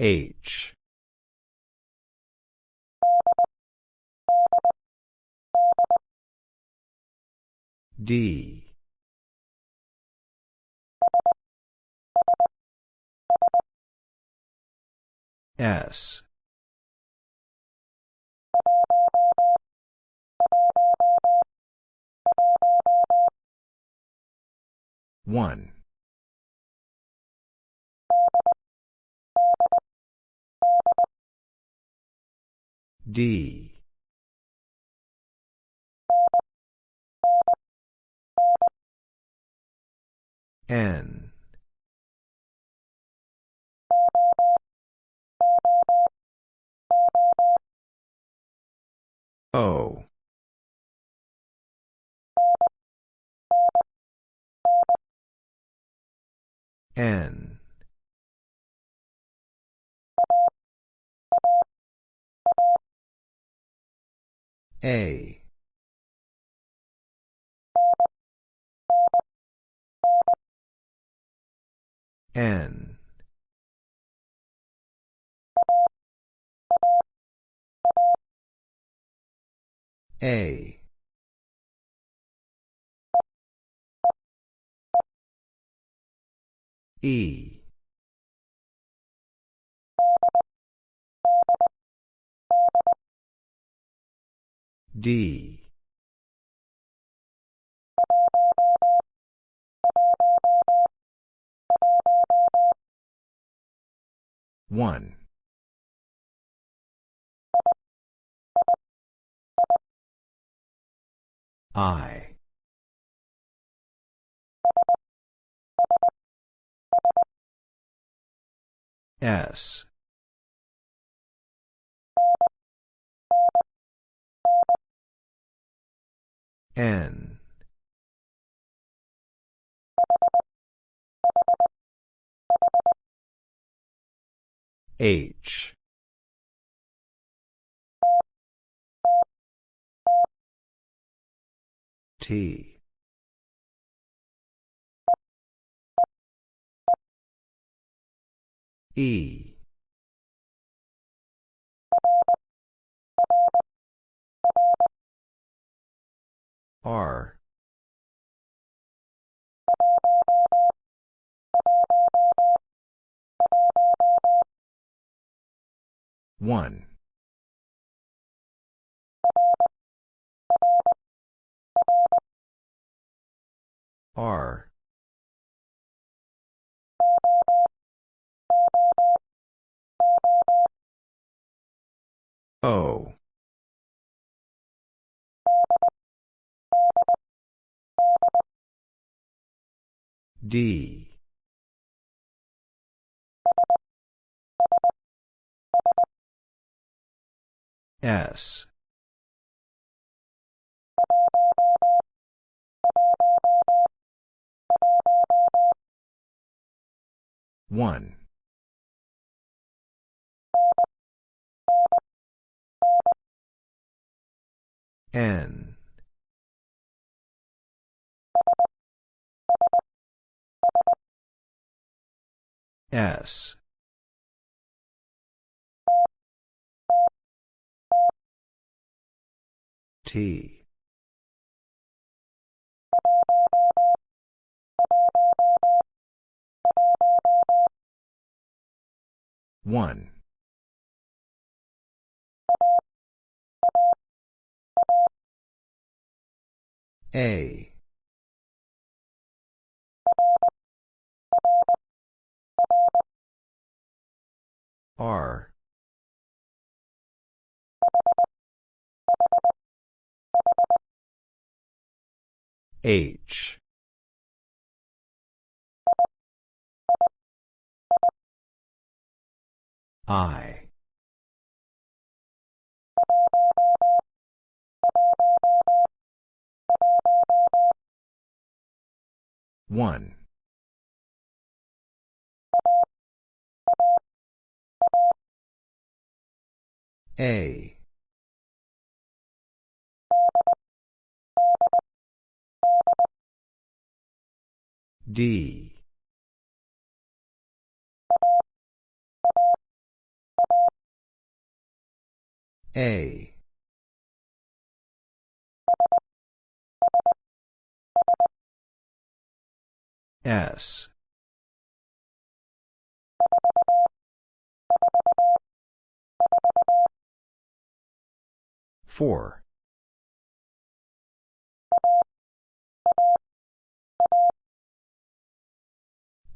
H. D. S. One D. N. O. N A. N. A. E D. One. I. S N. H. T. E R. One. R. O D. S. One. N S. T. One. A R. H. I. One A. D. A. S. Four.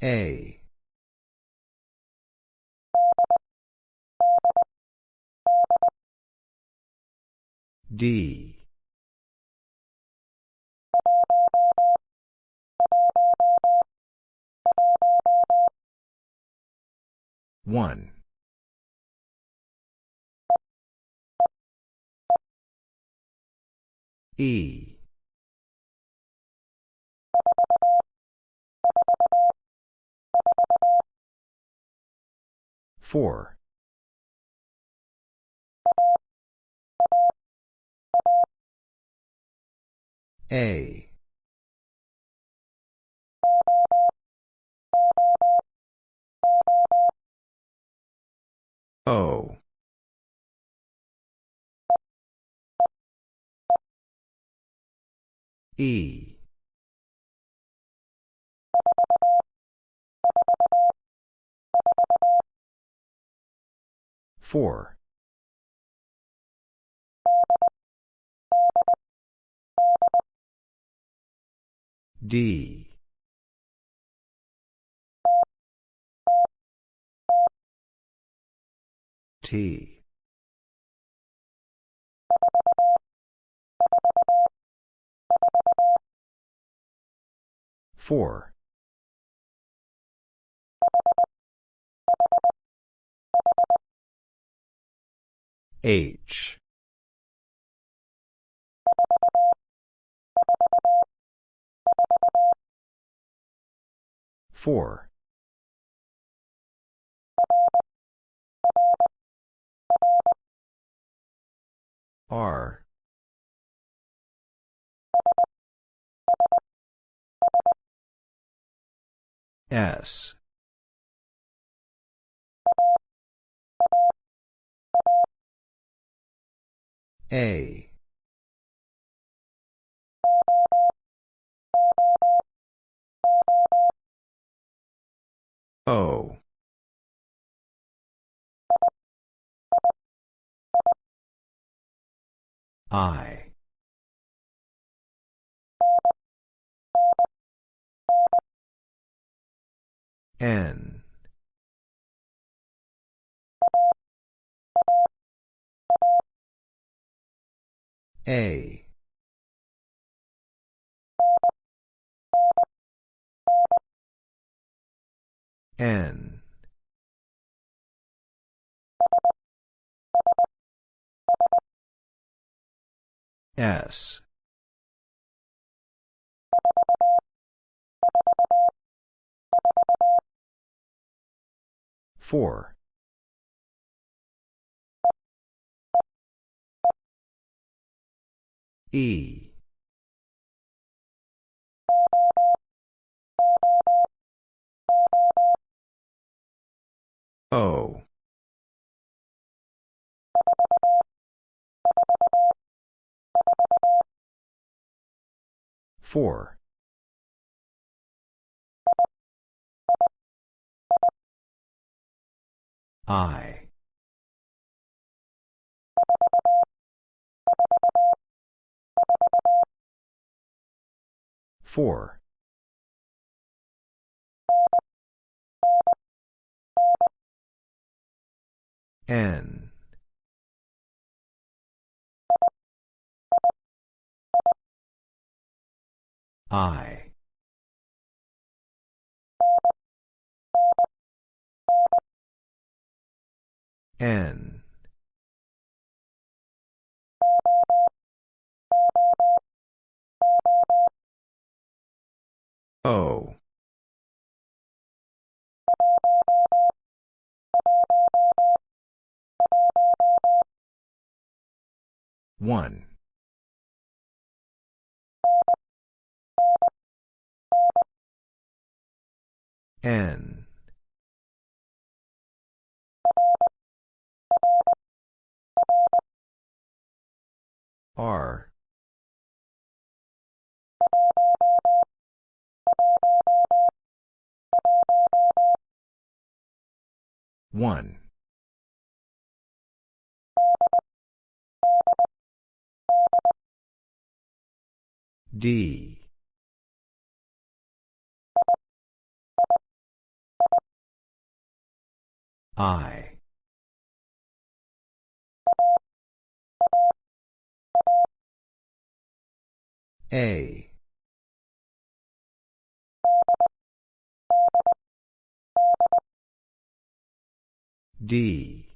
A. D. One. E. Four. A. O. E. Four. D. T. Four. H. Four. R. S. A. O. I. N. A. N. S. Four. E. O. Four. I. Four. N. I. N. O. One. N. R. One. D. I A. D.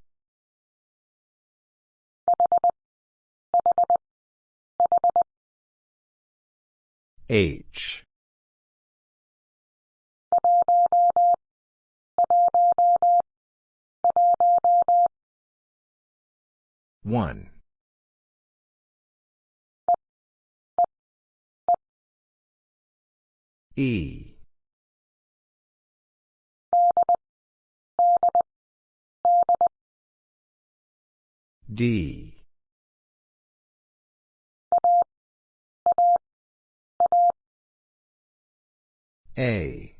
H. One E. D. A.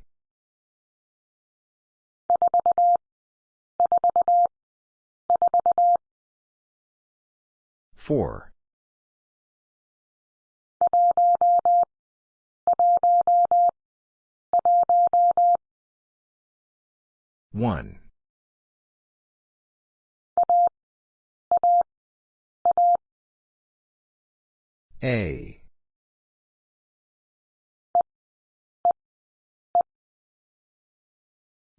Four one. A.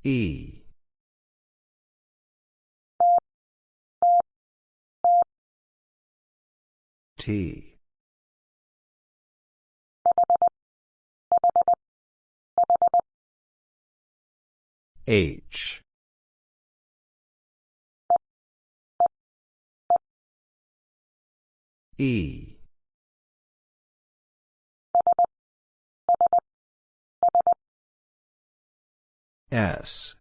E. T H. E. S.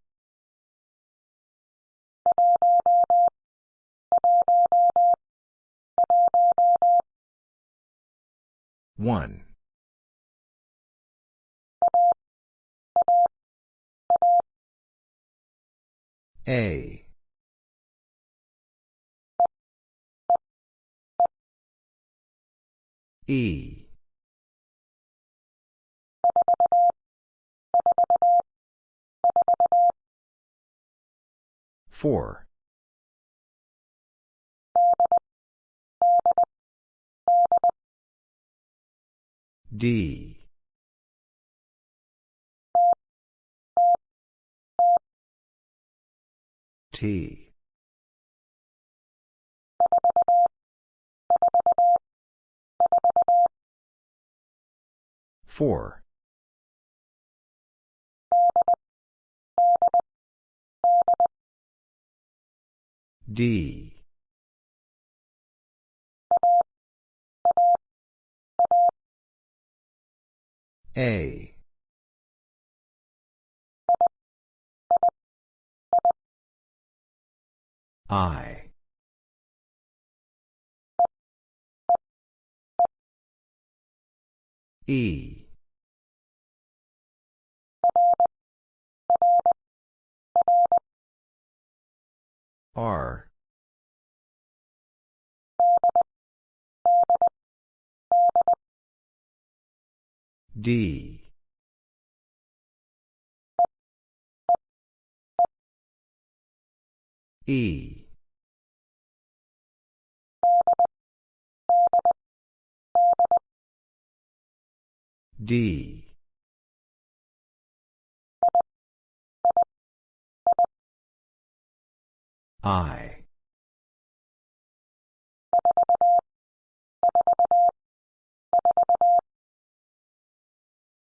One A. E. Four. D T. Four. D. A I. E. R. D. E D. I.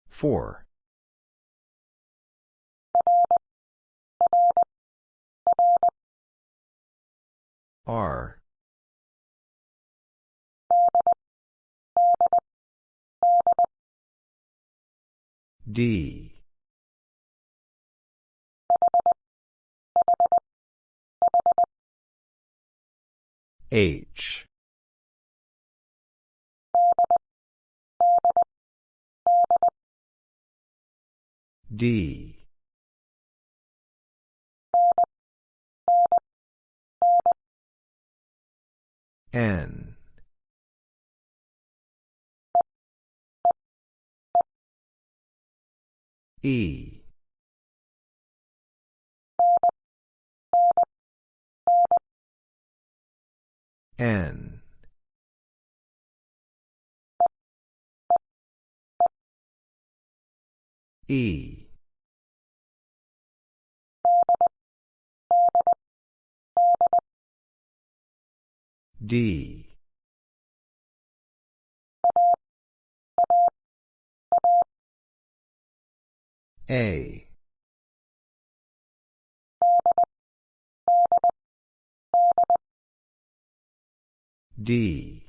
Four. R D. H. D. N. E. N. E. D. A. D.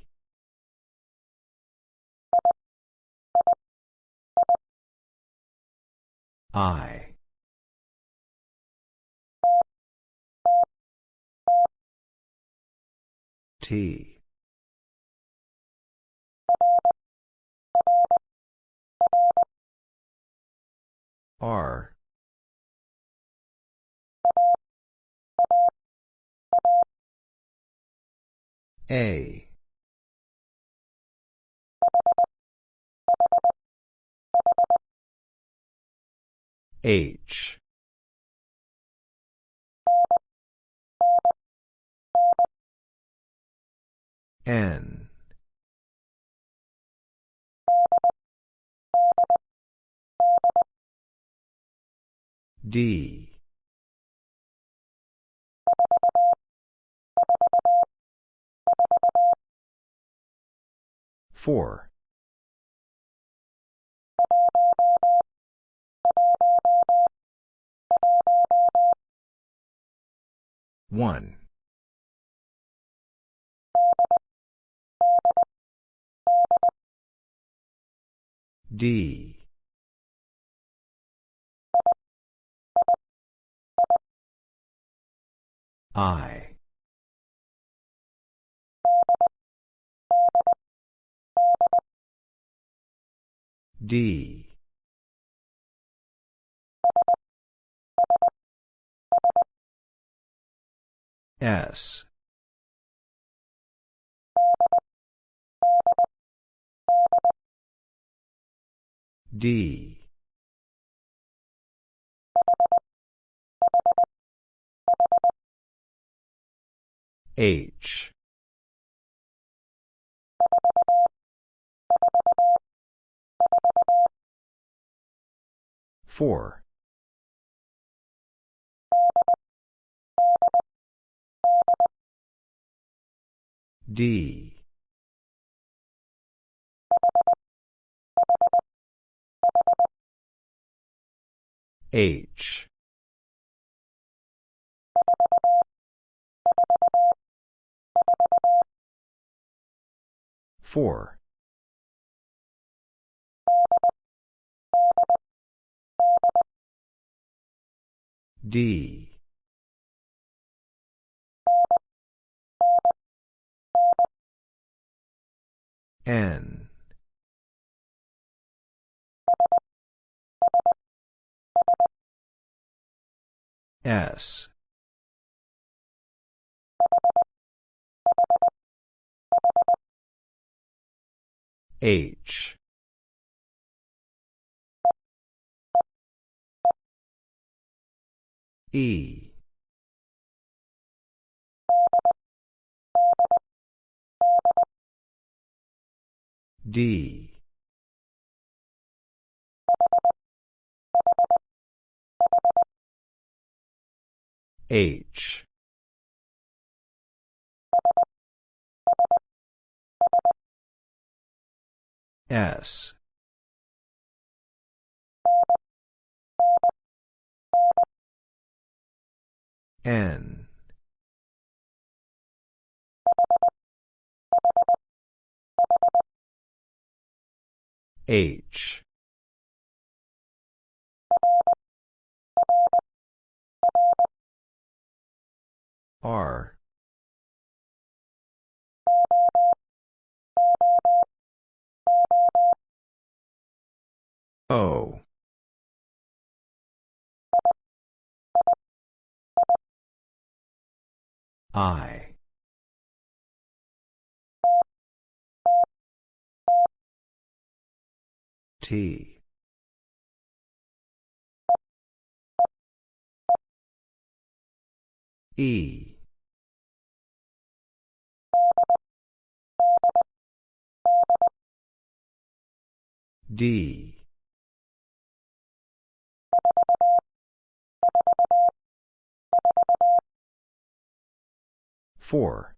I. T. R. A. H. N. D. Four. One. D. I. D. S. D. H. Four. D. H. Four. D. N. S. H. E. D. H. S. N. H. R. O. I. T. E. D. Four.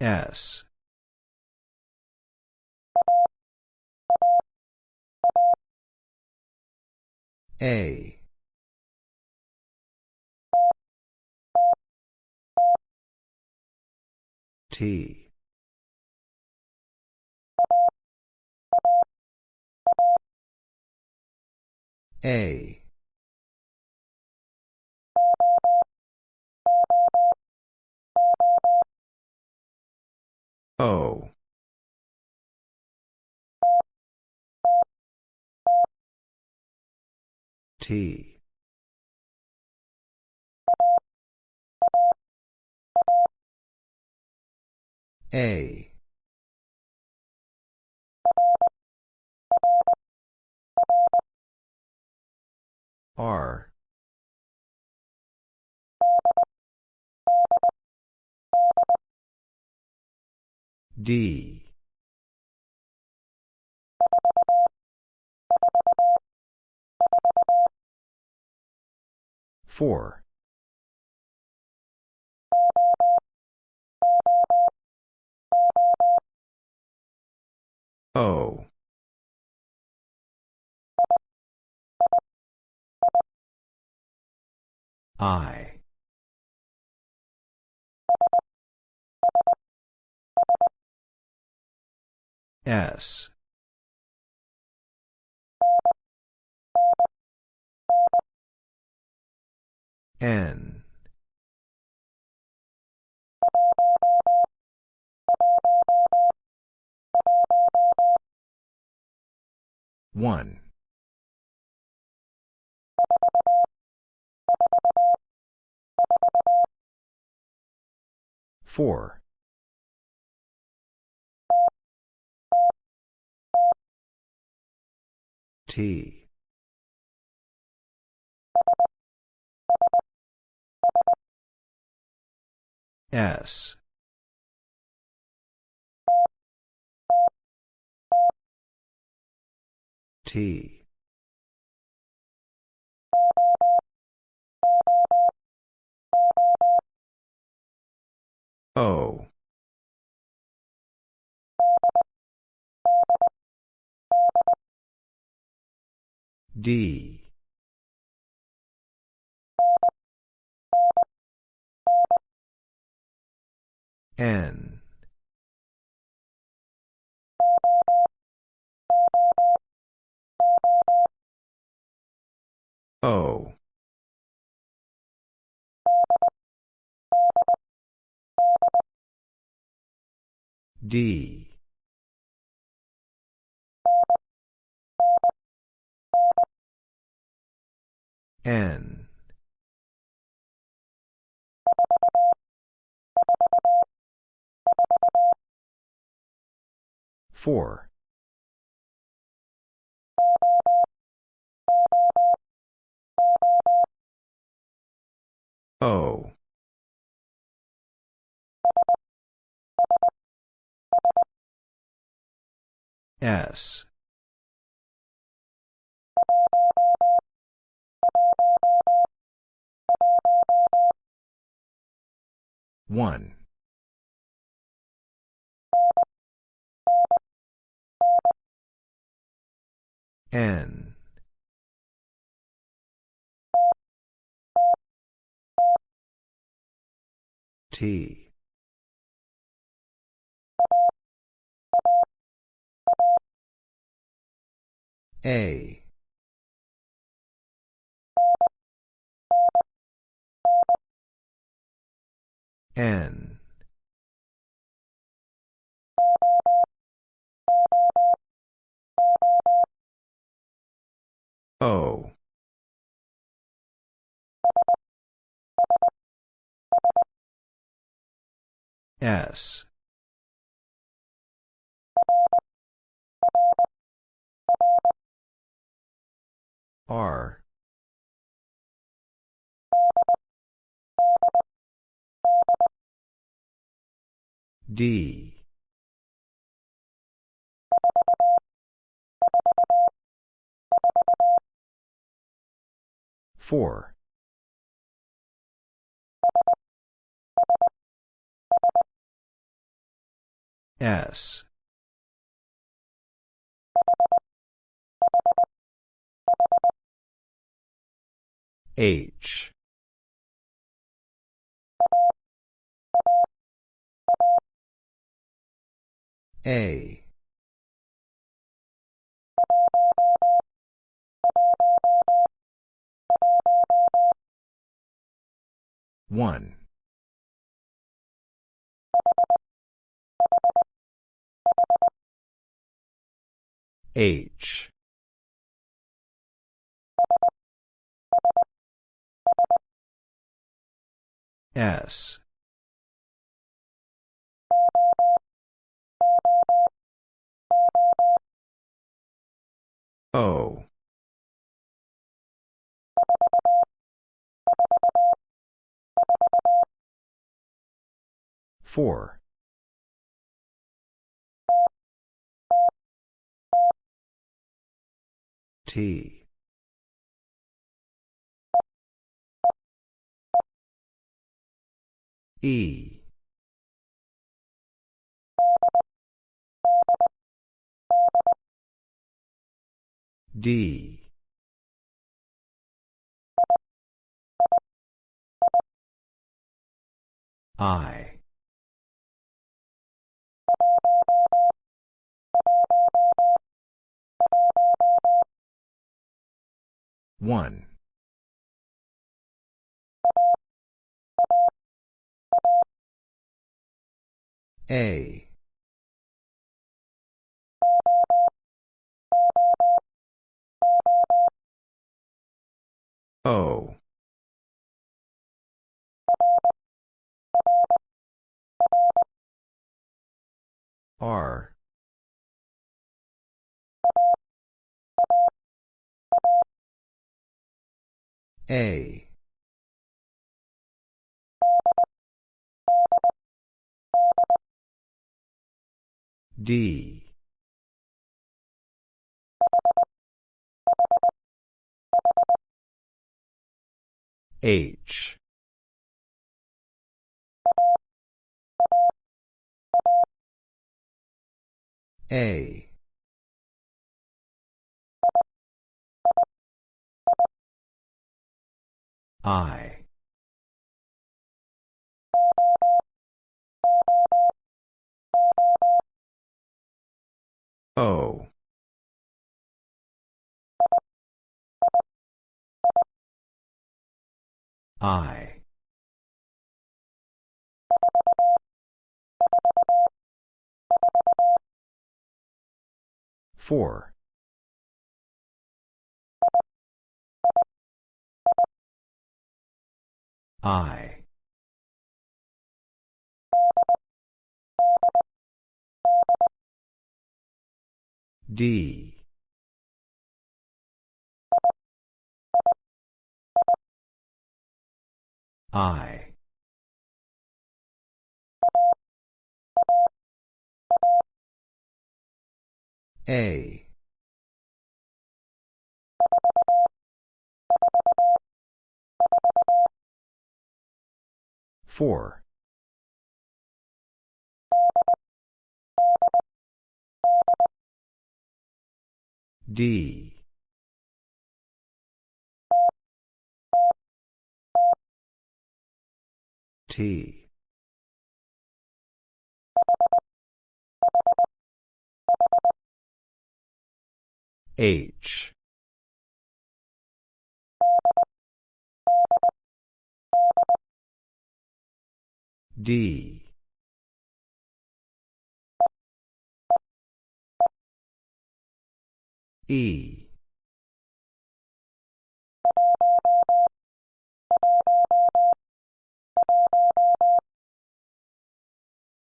S. A. T. A. O. T. A. R. D. Four. O. I. S. N. One. Four. T. S. T. O. D. N. O. D. N. Four. O. S. One. N. T. A. N. O. S. R. D. Four. S. H. A. One. H. S. O. Four. T. E. D. I. One. A. O. R. A. D. H. A. I. O. I. Four. I. D. I. A. Four. D. T. H. D. E.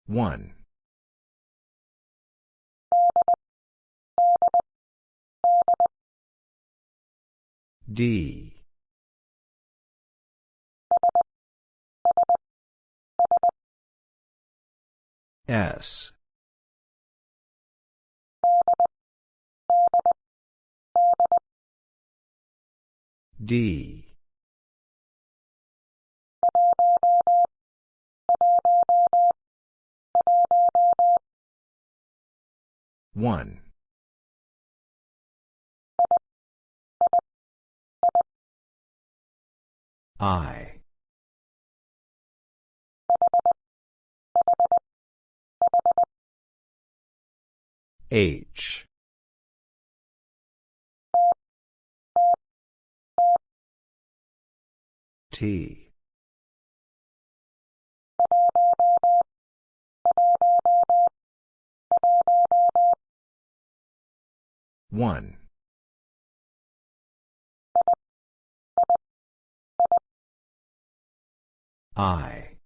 One. D. S. D. One. I. H. T. One. I.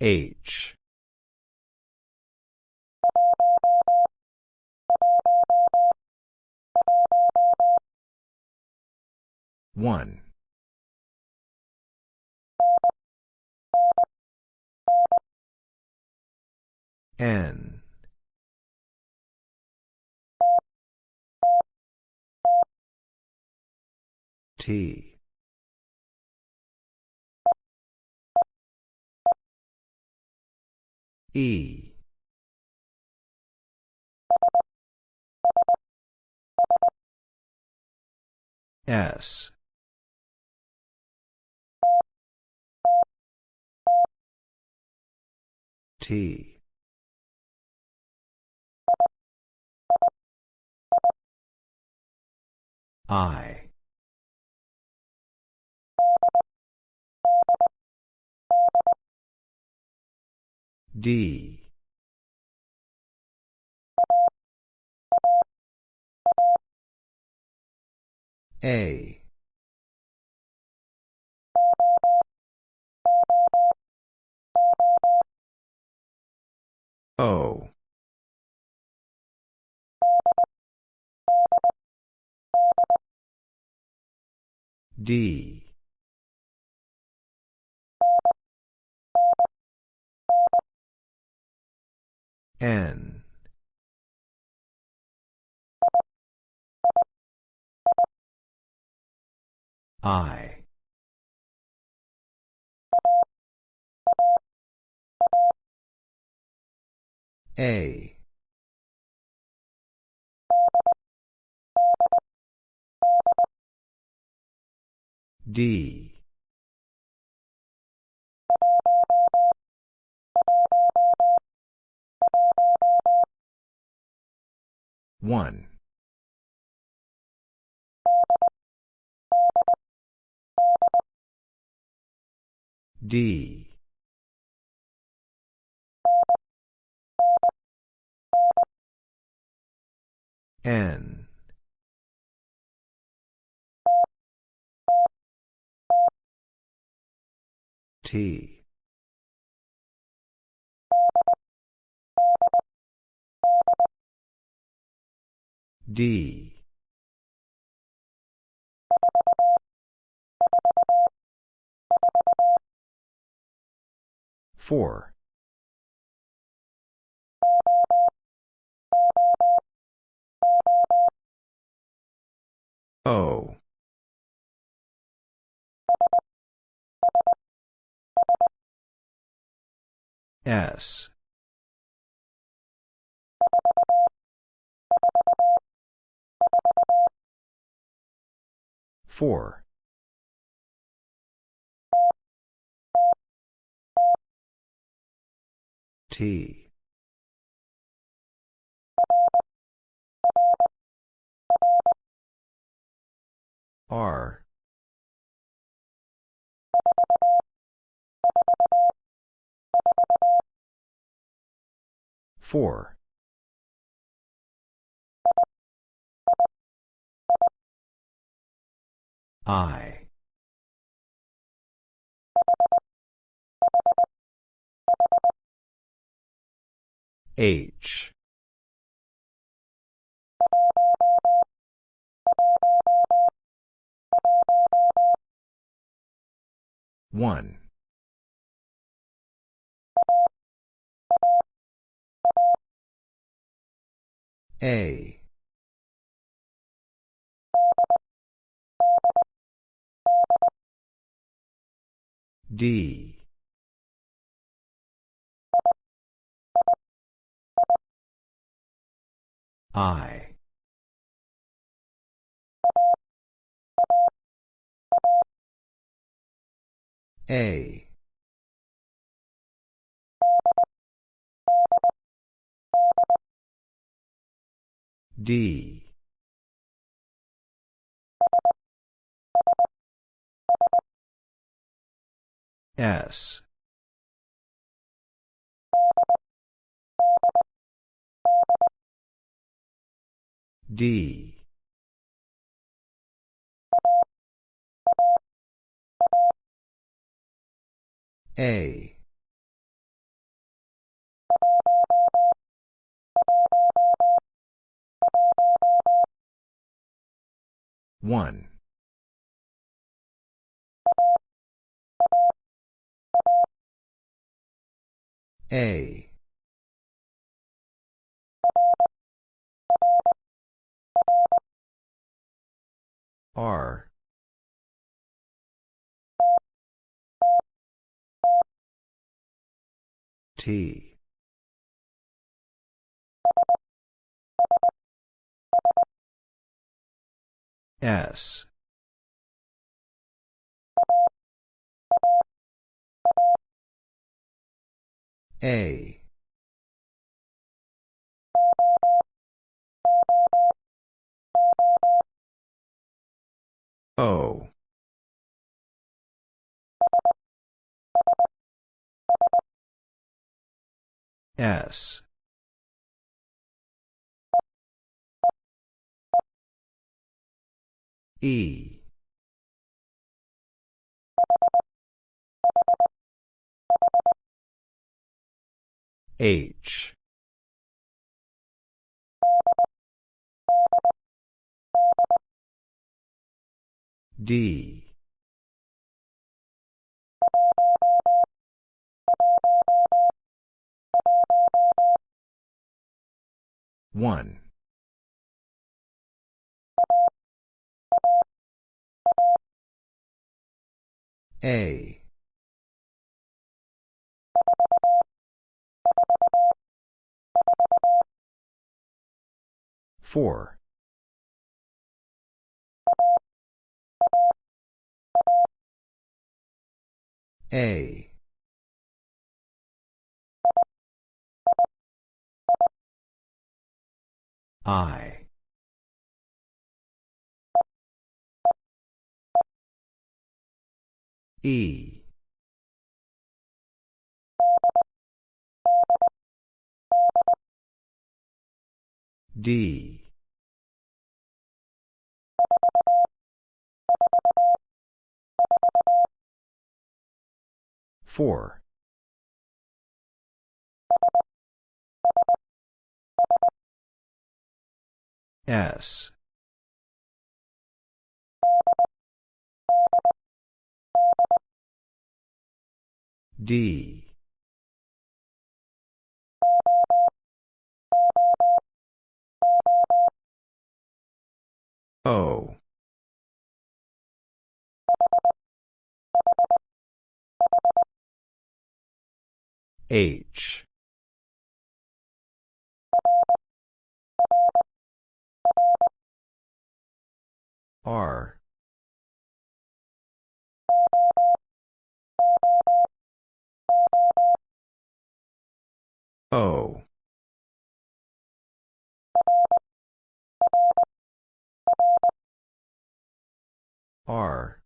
H. One. N. T. E. S. T. I. D. A. O. D. N. I. A. D. One. D. N. T. D. Four. O. S. Four. T. R. Four. I. H. One. A D. I. A. D S. D. A. One A. R. T. S A. O. S. E H. D. One. A four. A. I. E D. Four. S. D O. H. R. O R.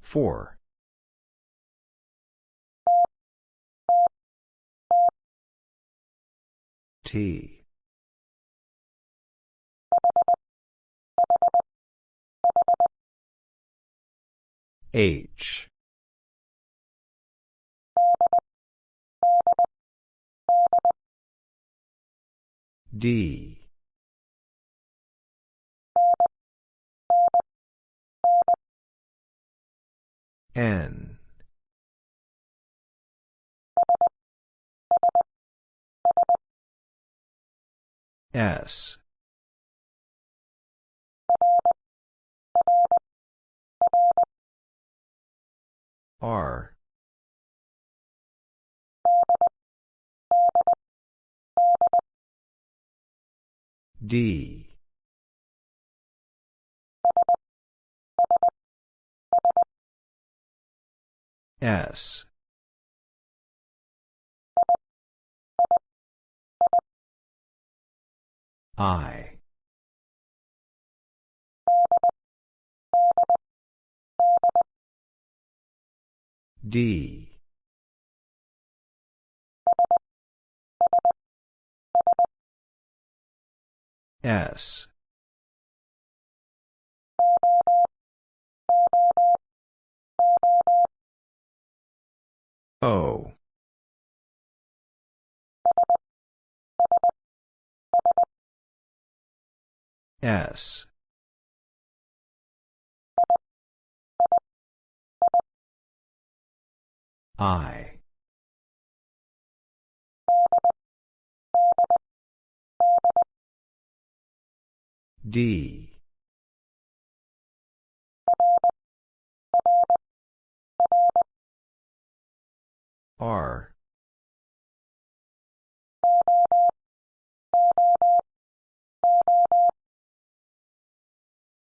four. T. H D. N. S. R D. S. I. D S. O. S. I D. R.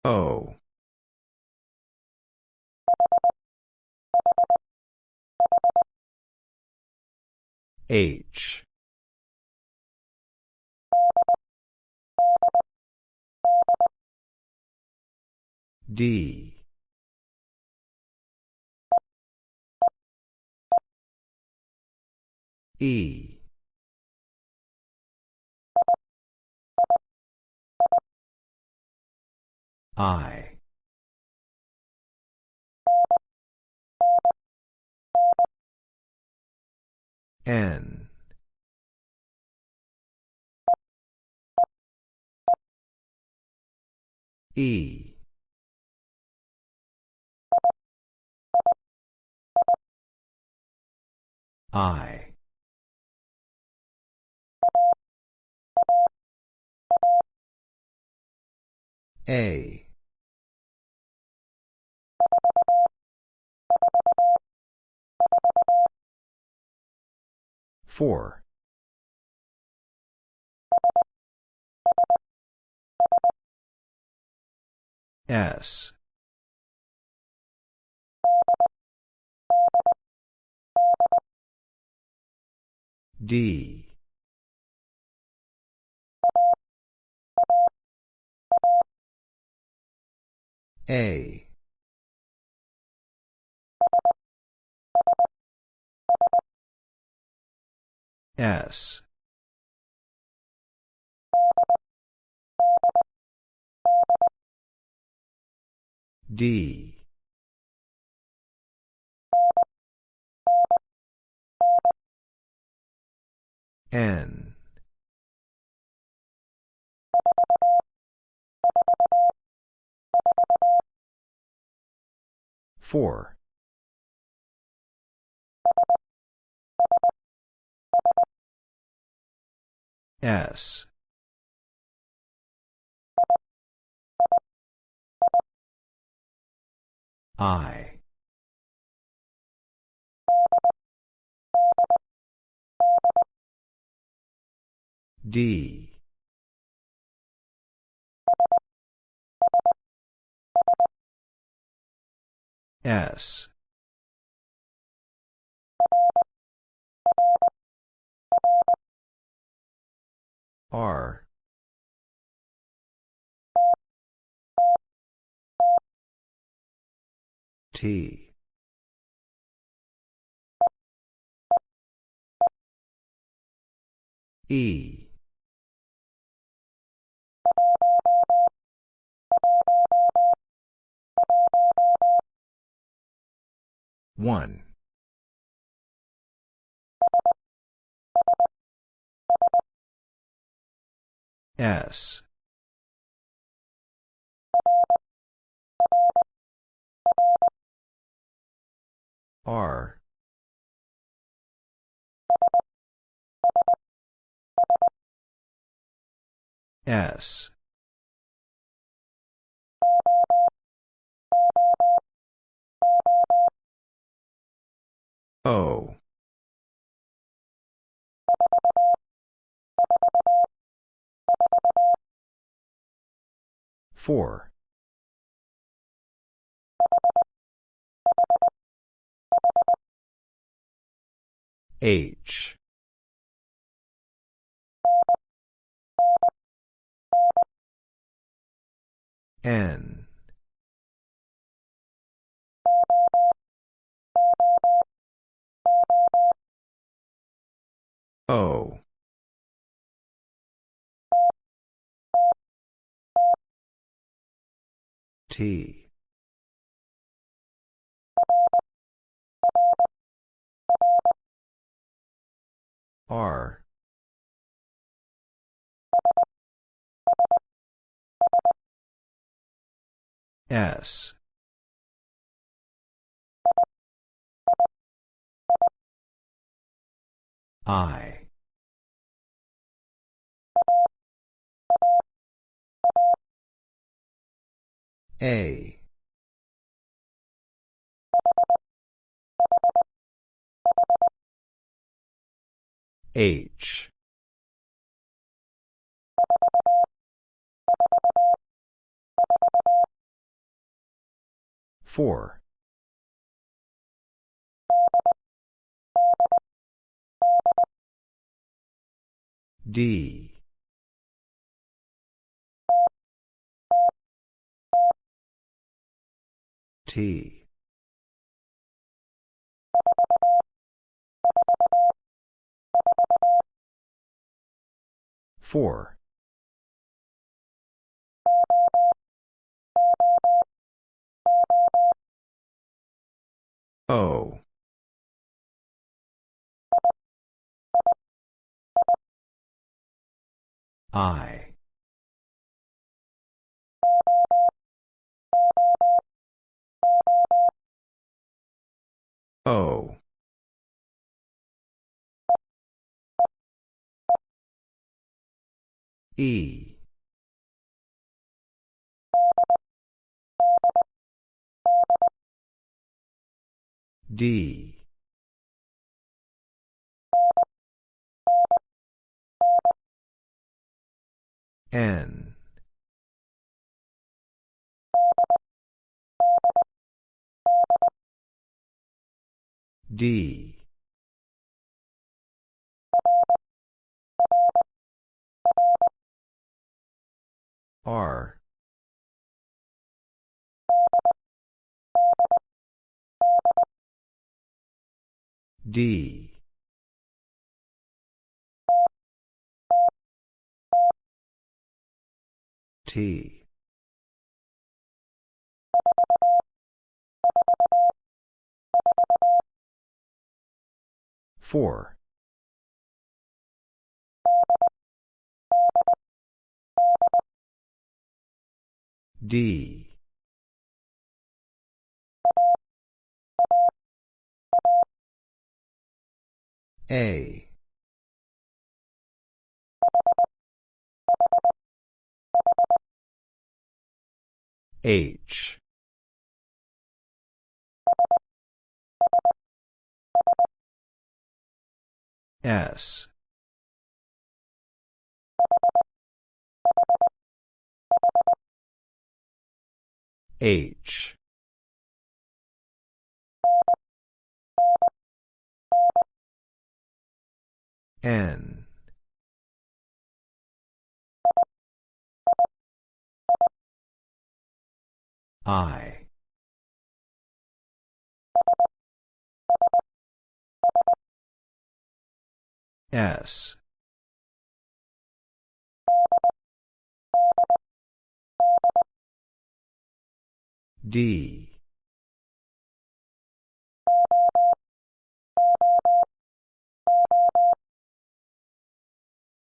O. H D. E. I. N. E I A Four. S. D. A. S. D. N. Four. S. I. D. S. R. T. E. One. S. R. S. O. Four. H. N. O. T. R. S. I. A. H. Four. D. T. Four. O. I. O. E. D. N. D. R. D. T. Four. D. A. H. S. H. N. I. S. D.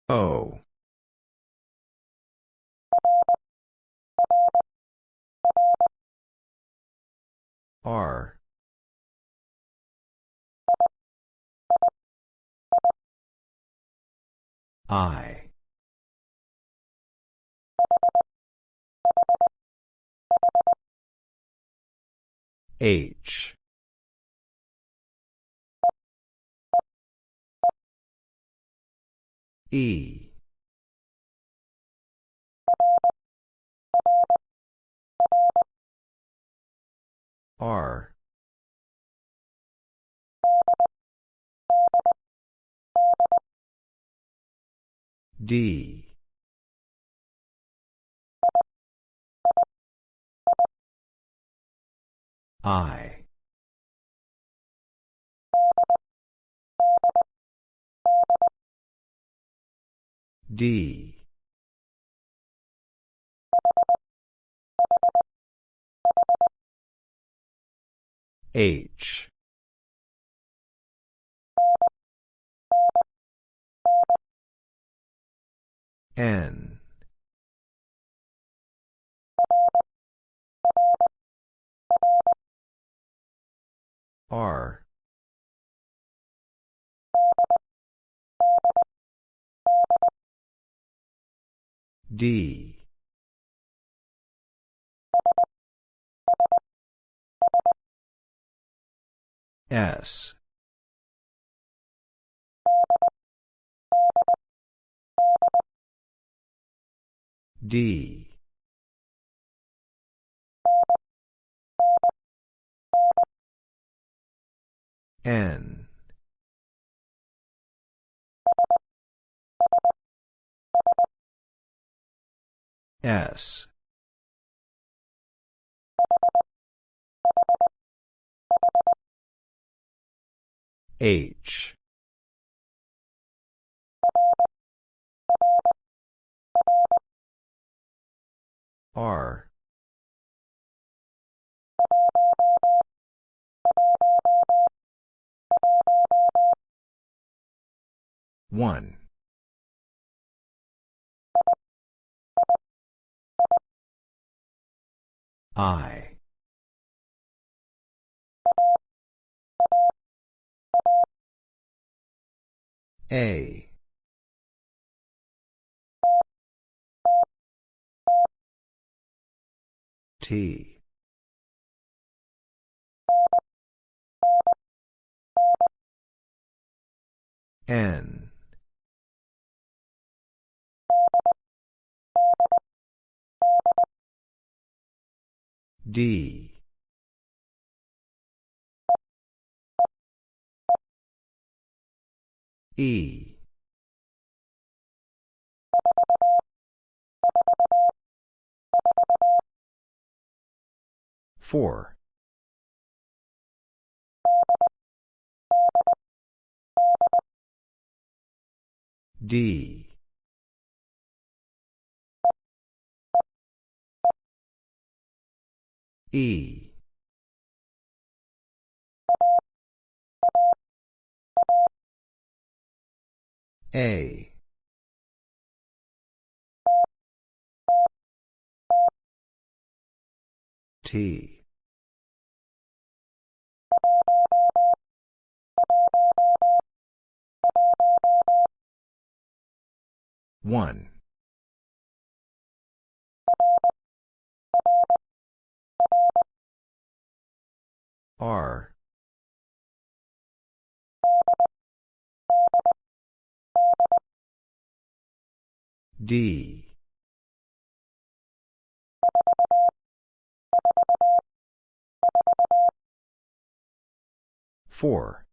O. R. I. H. E. R. D. I. D. H. N. R. D. S. D. N. S. H. R. One. I. A. T. N. D. E. Four. D. E. A. T. One. R. D. Four.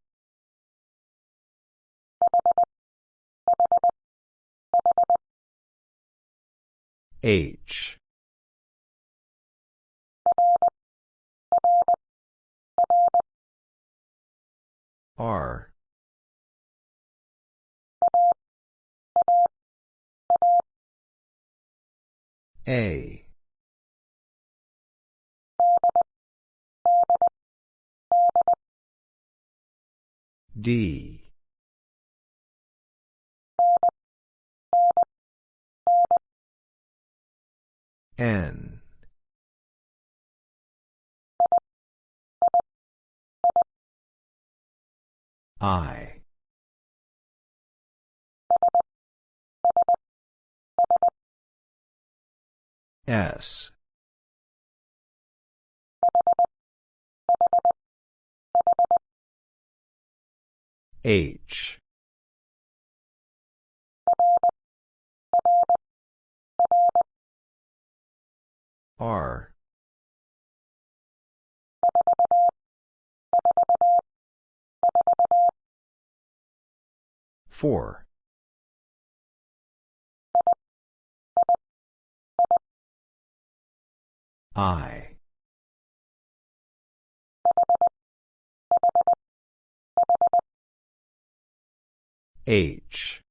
H. R. A. D. N. I. S. H. R. Four. I. H.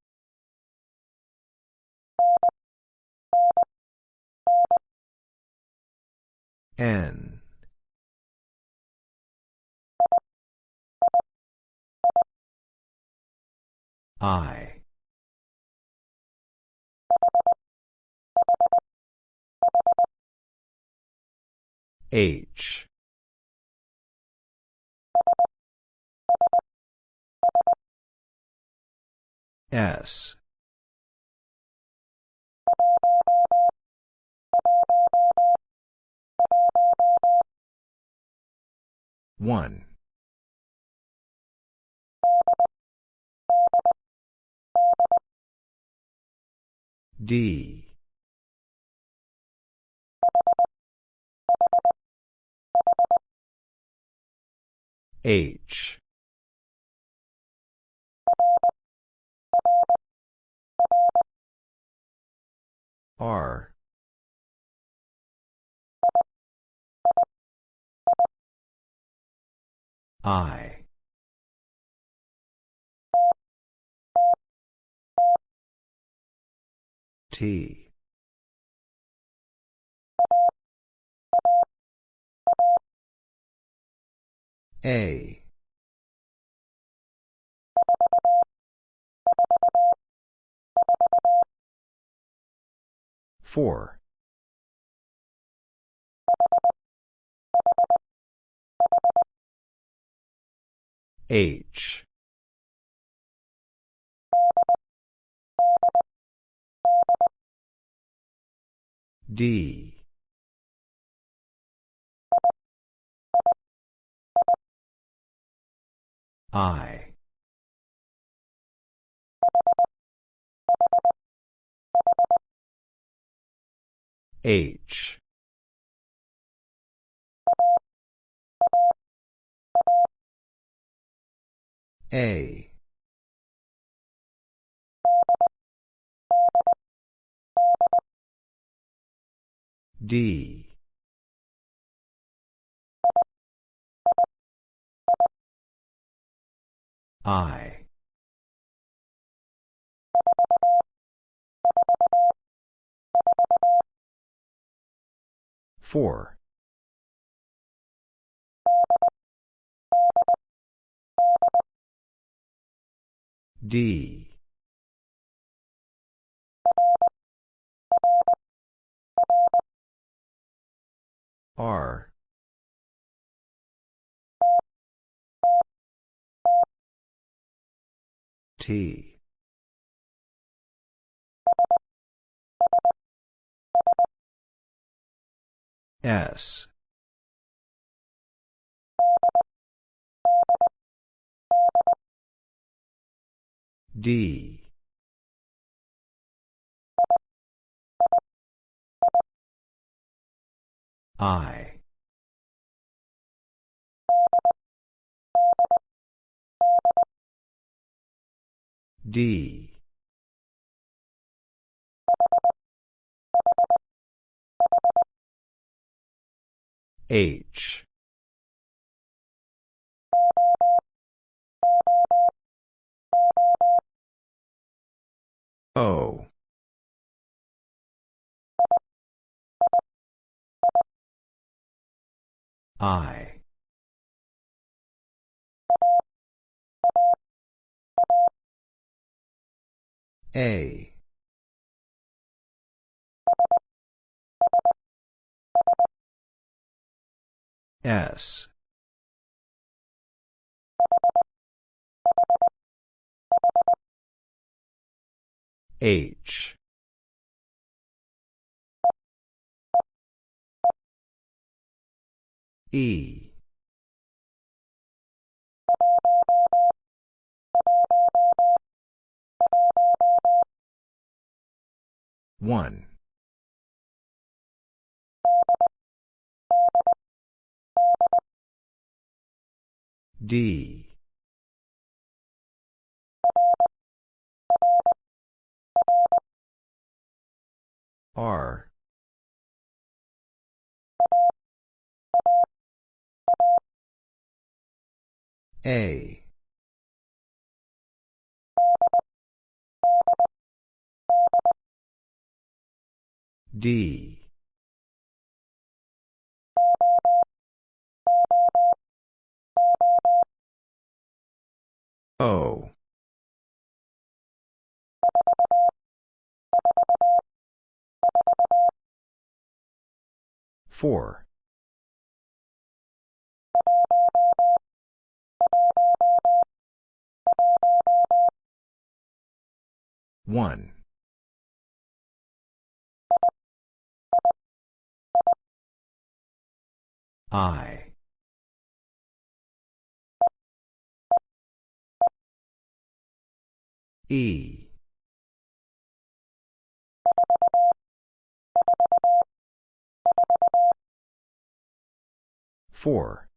N. I. H. S. One. D. H. R. I. T. A. Four. H. D. I. H. A. D. I. Four. D. R. T. S. D. I. D. H. O. I. A. S. H. E. One. D. R. A. D. O. Four. One. I. E. Four.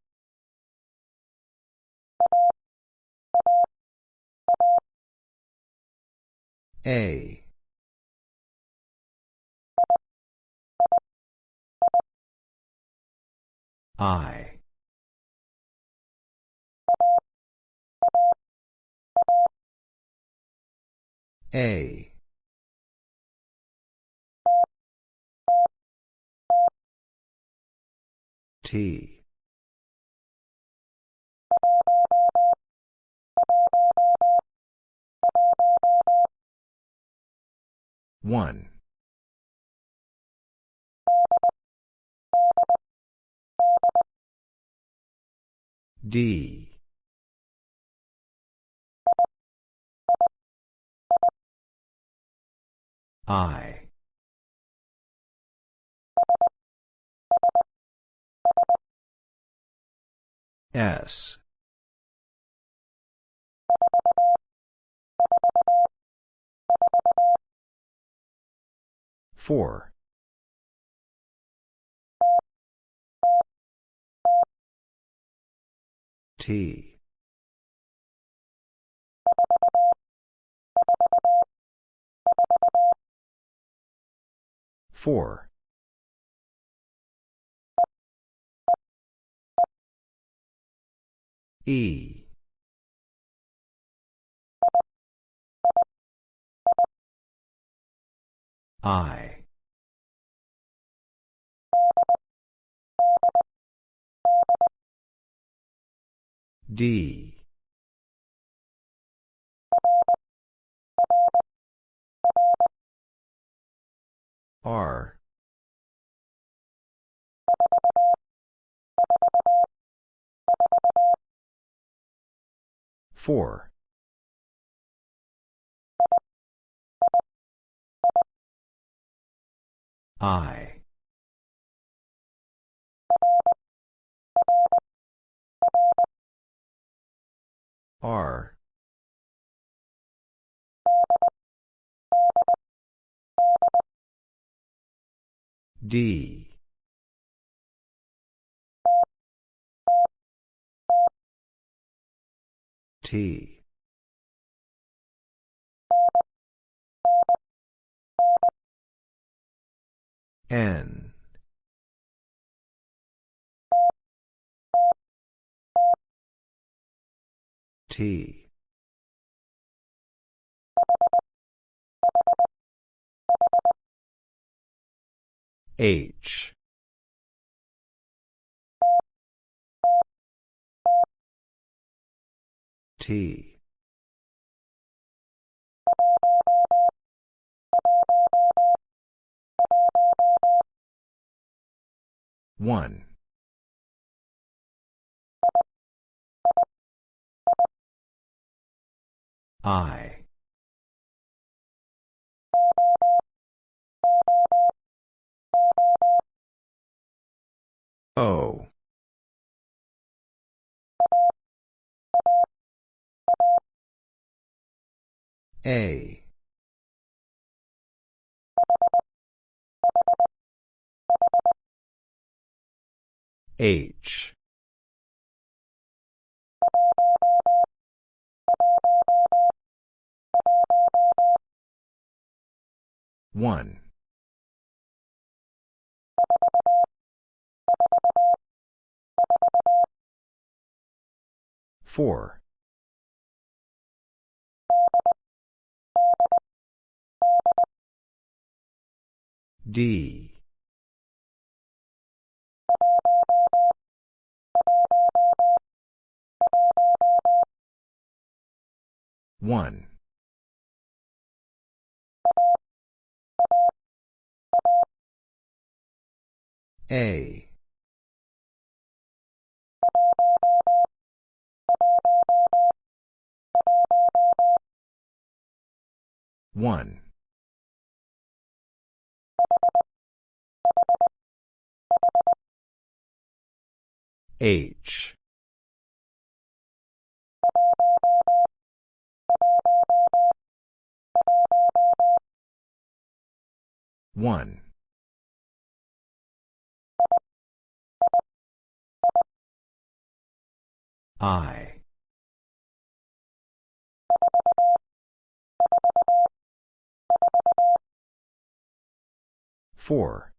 A. I. A. T. One. D. I. S. Four. T. Four. E. I. D. R. Four. I. R. D. T. N. T. H. T. One. I. O. A. H. One. Four. D. One. A. One. H. One. I. Four.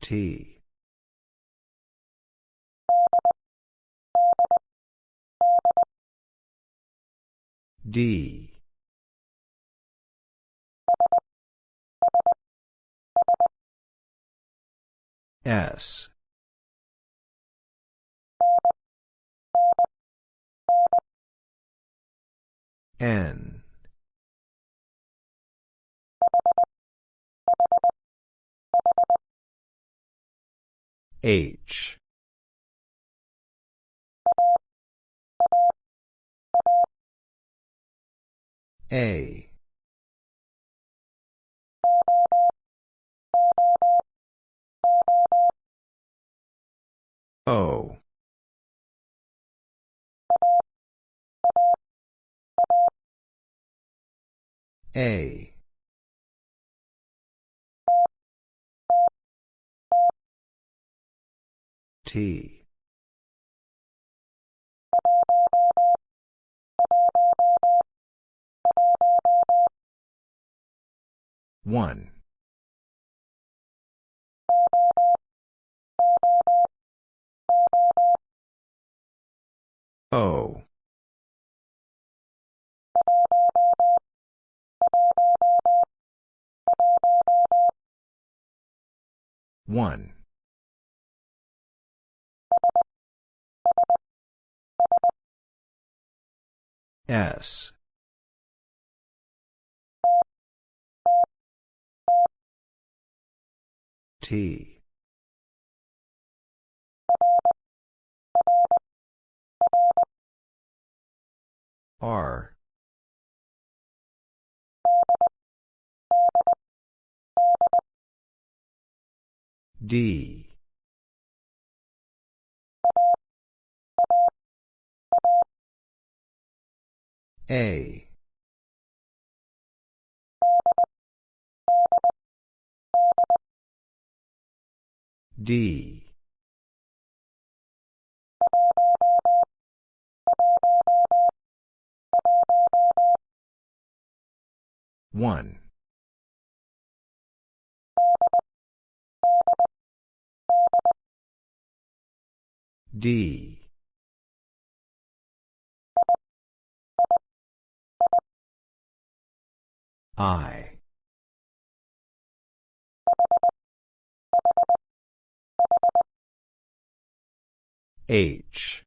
T. D. S. N. H. A. O. A. T. One. O. One. S. T. R. D. A. D. One. D. I. H.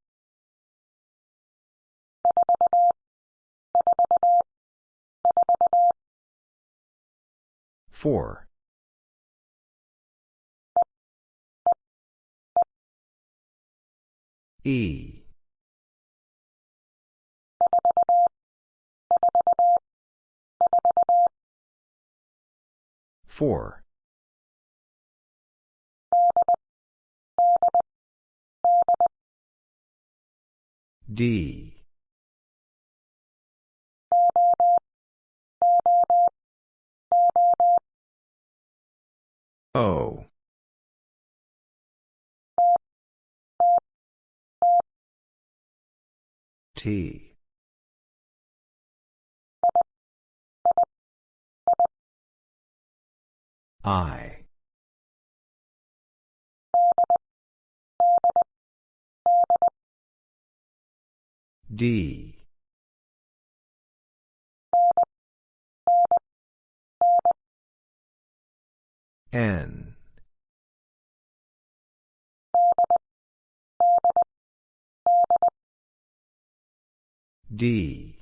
Four. E. Four. D. O. T. I. D. N. D.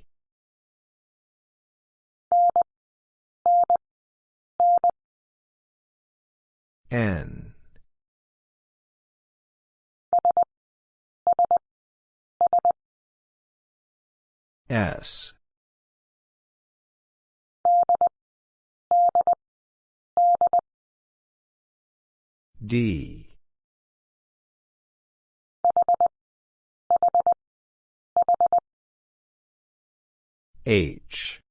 N. S. D. H.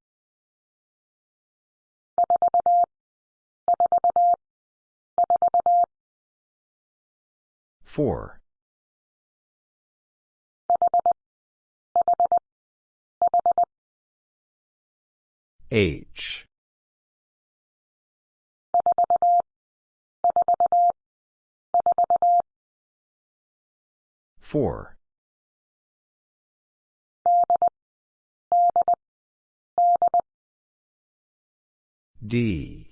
Four. H. Four. D.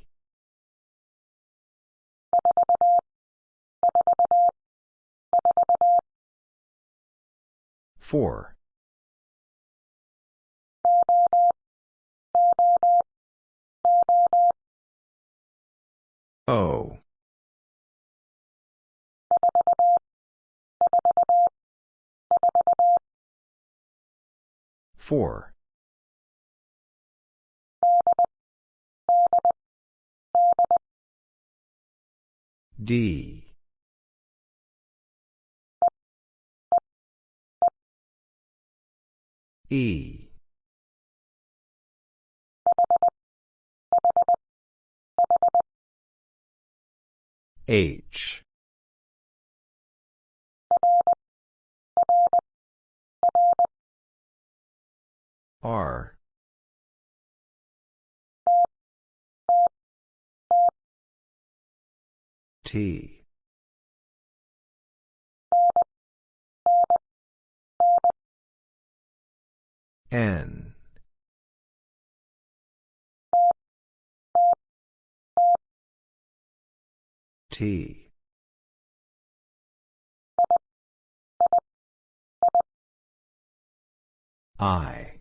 Four. O. Four. D. E. H. R. T. N. T. I.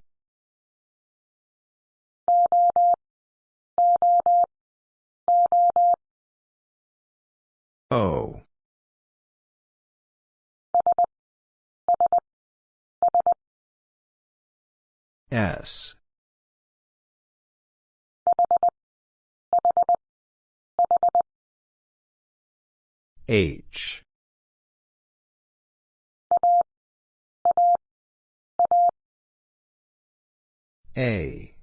O. S. H. A.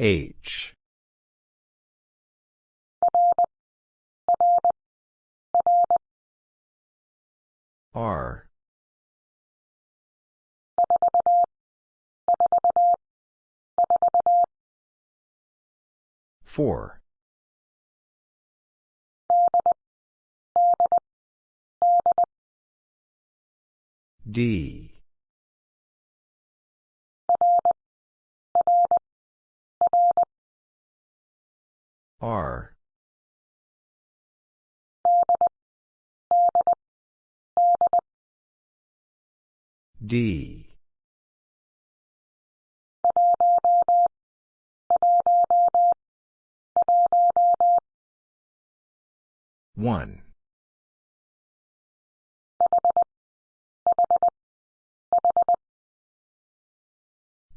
H. R. Four. D. R. D. One.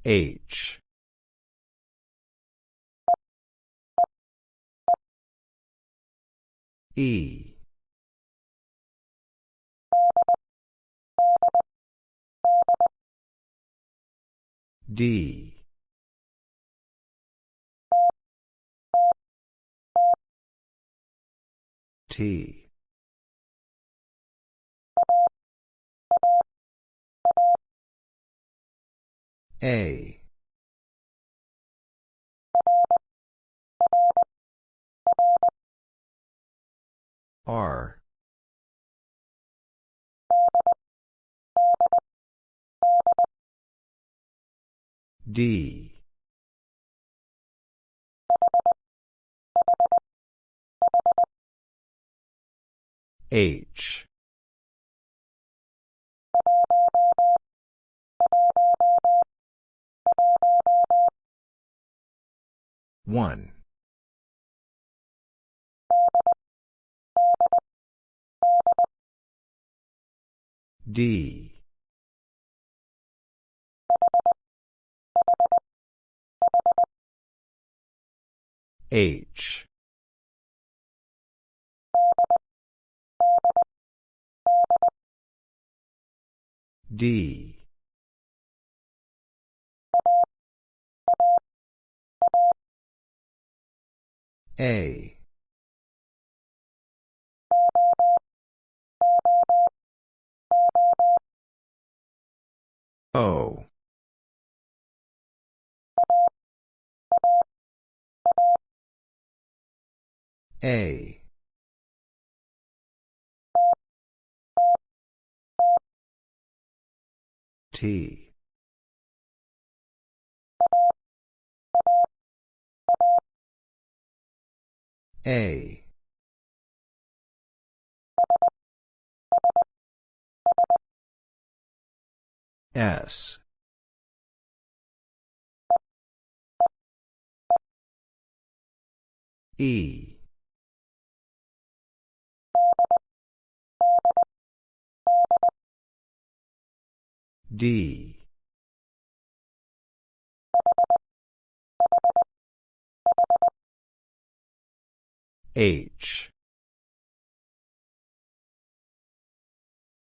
H. E. D. T. A. R. D. H. One. D. H. D. A. O. A. T. A. S. E. D. H.